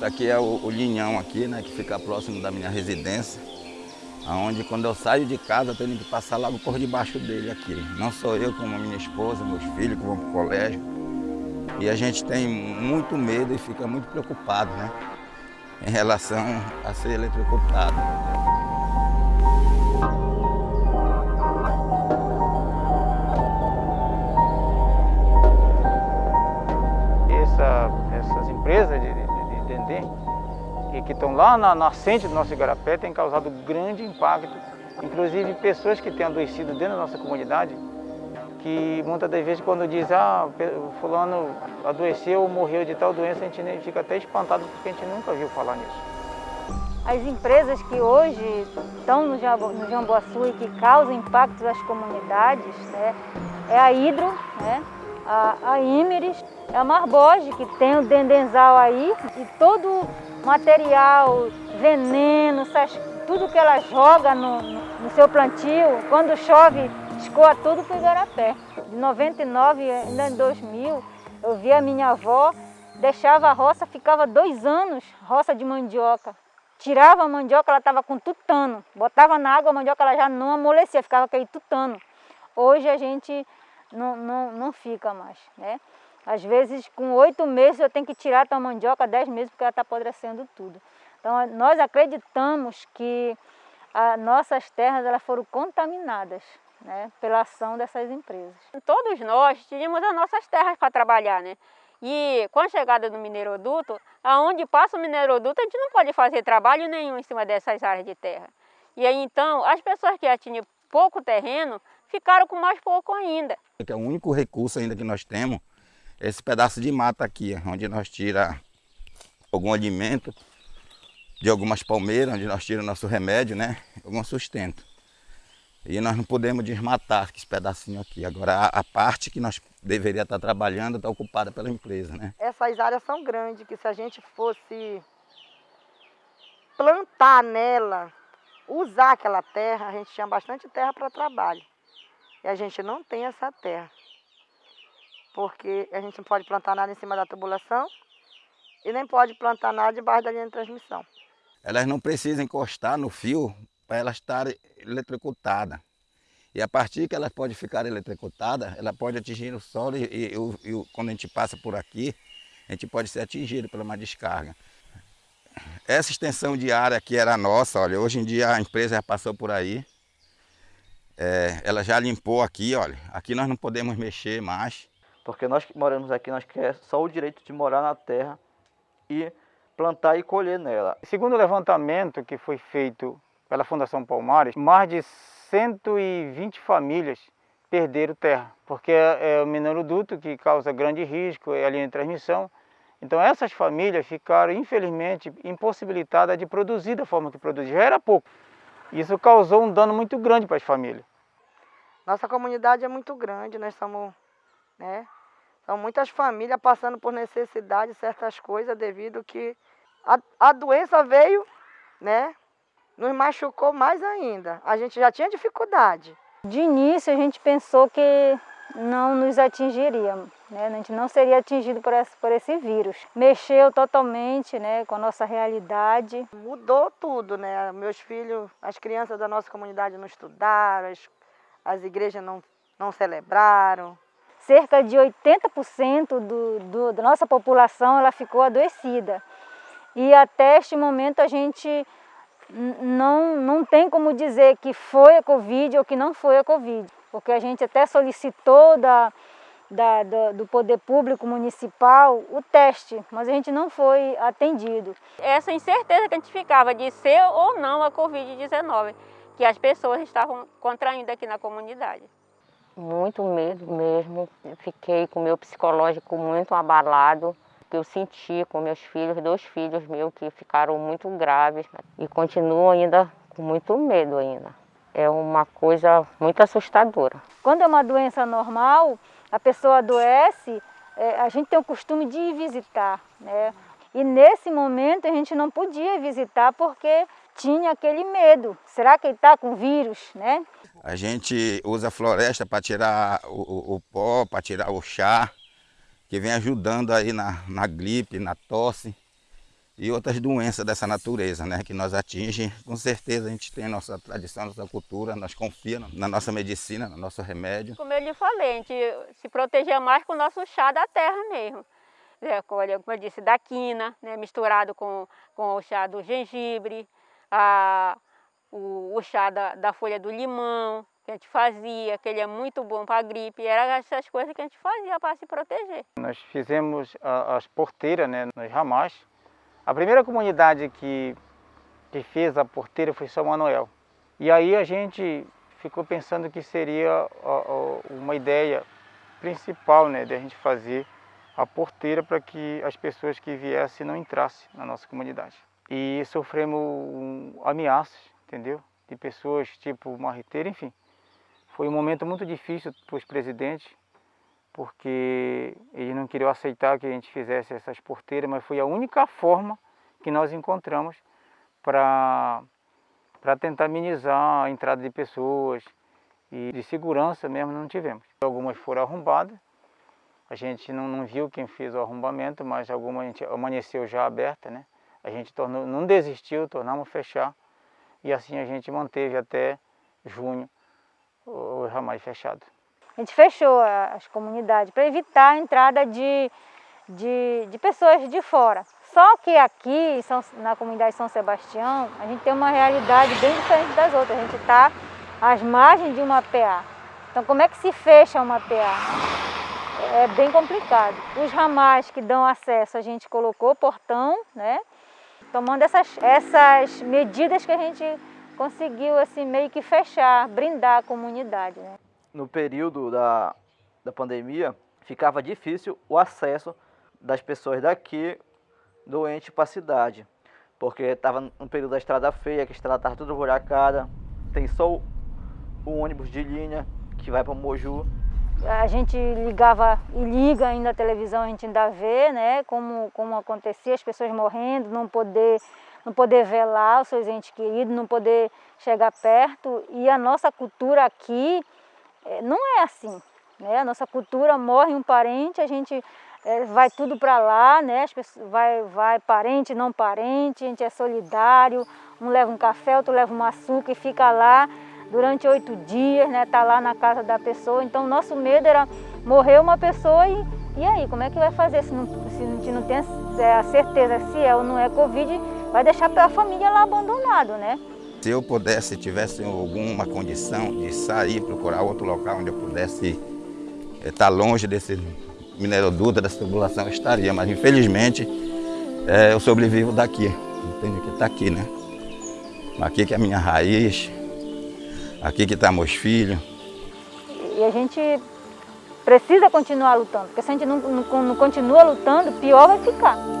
Aqui é o, o linhão aqui, né, que fica próximo da minha residência. Onde quando eu saio de casa, tenho que passar logo por debaixo dele aqui. Não sou eu, como minha esposa, meus filhos que vão para o colégio. E a gente tem muito medo e fica muito preocupado, né? Em relação a ser eletrocutado. Que, estão lá na nascente do nosso igarapé, têm causado grande impacto. Inclusive pessoas que têm adoecido dentro da nossa comunidade, que muitas das vezes quando diz, ah, fulano adoeceu morreu de tal doença, a gente fica até espantado porque a gente nunca viu falar nisso. As empresas que hoje estão no, Jamboaçu e que causam impactos às comunidades, né, é a Hidro, né, a, a é a Marboge, que tem o dendenzal aí, e todo material, veneno, tudo que ela joga no, no seu plantio, quando chove, escoa tudo para o Igarapé. De 99, ainda em 2000, eu vi a minha avó, deixava a roça, ficava dois anos, roça de mandioca. Tirava a mandioca, ela estava com tutano. Botava na água, a mandioca ela já não amolecia, ficava aquele tutano. Hoje a gente não, não, não fica mais, né? Às vezes, com oito meses, eu tenho que tirar a mandioca, dez meses, porque ela está apodrecendo tudo. Então, nós acreditamos que as nossas terras elas foram contaminadas né, pela ação dessas empresas. Todos nós tínhamos as nossas terras para trabalhar, né? E com a chegada do mineiroduto, aonde passa o mineiroduto, a gente não pode fazer trabalho nenhum em cima dessas áreas de terra. E aí, então, as pessoas que já tinham pouco terreno, ficaram com mais pouco ainda. É o único recurso ainda que nós temos esse pedaço de mata aqui, onde nós tira algum alimento de algumas palmeiras, onde nós tiramos nosso remédio, né? Algum sustento. E nós não podemos desmatar esse pedacinho aqui. Agora, a, a parte que nós deveria estar trabalhando está ocupada pela empresa, né? Essas áreas são grandes, que se a gente fosse plantar nela, usar aquela terra, a gente tinha bastante terra para trabalho. A gente não tem essa terra porque a gente não pode plantar nada em cima da tubulação e nem pode plantar nada debaixo da linha de transmissão. Elas não precisam encostar no fio para elas estarem eletrocutadas. E a partir que elas podem ficar eletrocutadas, ela pode atingir o solo e, e, e, e, quando a gente passa por aqui, a gente pode ser atingido por uma descarga. Essa extensão de área que era nossa, olha, hoje em dia a empresa já passou por aí. É, ela já limpou aqui, olha, aqui nós não podemos mexer mais porque nós que moramos aqui, nós queremos só o direito de morar na terra e plantar e colher nela. Segundo o levantamento que foi feito pela Fundação Palmares, mais de 120 famílias perderam terra, porque é, é o mineroduto que causa grande risco, é a linha de transmissão. Então essas famílias ficaram, infelizmente, impossibilitadas de produzir da forma que produziam. Já era pouco. Isso causou um dano muito grande para as famílias. Nossa comunidade é muito grande, nós somos né, são muitas famílias passando por necessidade de certas coisas devido que a, a doença veio, né? Nos machucou mais ainda. A gente já tinha dificuldade. De início a gente pensou que não nos atingiria, né? a gente não seria atingido por esse, por esse vírus. Mexeu totalmente né, com a nossa realidade. Mudou tudo, né? Meus filhos, as crianças da nossa comunidade não estudaram, as, as igrejas não, não celebraram cerca de 80% do, do, da nossa população ela ficou adoecida. E até este momento a gente não, não tem como dizer que foi a Covid ou que não foi a Covid, porque a gente até solicitou da, da, do, do poder público municipal o teste, mas a gente não foi atendido. Essa incerteza que a gente ficava de ser ou não a Covid-19, que as pessoas estavam contraindo aqui na comunidade muito medo mesmo. Fiquei com o meu psicológico muito abalado, que eu senti com meus filhos, dois filhos meus que ficaram muito graves e continuo ainda com muito medo ainda. É uma coisa muito assustadora. Quando é uma doença normal, a pessoa adoece, é, a gente tem o costume de ir visitar, né? E nesse momento a gente não podia visitar porque tinha aquele medo. Será que ele está com vírus, né? A gente usa a floresta para tirar o, o, o pó, para tirar o chá, que vem ajudando aí na, na gripe, na tosse e outras doenças dessa natureza, né, que nós atingem. Com certeza a gente tem a nossa tradição, a nossa cultura, nós confiamos na nossa medicina, no nosso remédio. Como eu lhe falei, a gente se protegia mais com o nosso chá da terra mesmo. É, como eu disse, da quina, né, misturado com, com o chá do gengibre, a, o, o chá da, da folha do limão, que a gente fazia, que ele é muito bom para a gripe, eram essas coisas que a gente fazia para se proteger. Nós fizemos as porteiras né, nos ramais. A primeira comunidade que, que fez a porteira foi São Manuel. E aí a gente ficou pensando que seria uma ideia principal né, de a gente fazer a porteira para que as pessoas que viessem não entrassem na nossa comunidade. E sofremos ameaças, entendeu? De pessoas tipo marreteira, enfim. Foi um momento muito difícil para os presidentes, porque eles não queriam aceitar que a gente fizesse essas porteiras, mas foi a única forma que nós encontramos para tentar minimizar a entrada de pessoas e de segurança mesmo não tivemos. Algumas foram arrombadas, a gente não, não viu quem fez o arrombamento, mas alguma gente amanheceu já aberta, né? A gente tornou, não desistiu, tornamos fechar e assim a gente manteve até junho os ramais fechados. A gente fechou as comunidades para evitar a entrada de, de, de, pessoas de fora. Só que aqui, na comunidade São Sebastião, a gente tem uma realidade bem diferente das outras. A gente está às margens de uma PA. Então como é que se fecha uma PA? É bem complicado. Os ramais que dão acesso, a gente colocou portão, né? Tomando essas, essas medidas que a gente conseguiu assim meio que fechar, brindar a comunidade. Né? No período da, da pandemia, ficava difícil o acesso das pessoas daqui doente para a cidade, porque estava no período da estrada feia, que a estrada estava toda buracada, tem só o, o ônibus de linha que vai para Moju. A gente ligava e liga ainda a televisão, a gente ainda vê né, como, como acontecia, as pessoas morrendo, não poder não poder velar os seus entes queridos, não poder chegar perto. E a nossa cultura aqui é, não é assim. Né? A nossa cultura morre um parente, a gente é, vai tudo para lá, né? As pessoas, vai, vai parente, não parente, a gente é solidário, um leva um café, outro leva um açúcar e fica lá durante oito dias, né? Tá lá na casa da pessoa. Então nosso medo era morrer uma pessoa e, e aí, como é que vai fazer se, não, se a gente não tem a certeza se é ou não é Covid? vai deixar a família lá abandonado, né? Se eu pudesse, tivesse alguma condição de sair, procurar outro local onde eu pudesse estar eh, longe desse mineroduto, dessa tubulação, eu estaria. Mas infelizmente é, eu sobrevivo daqui. Tenho que estar aqui, né? Aqui que é a minha raiz, aqui que estão tá meus filhos. E a gente precisa continuar lutando, porque se a gente não, não, não continua lutando, pior vai ficar.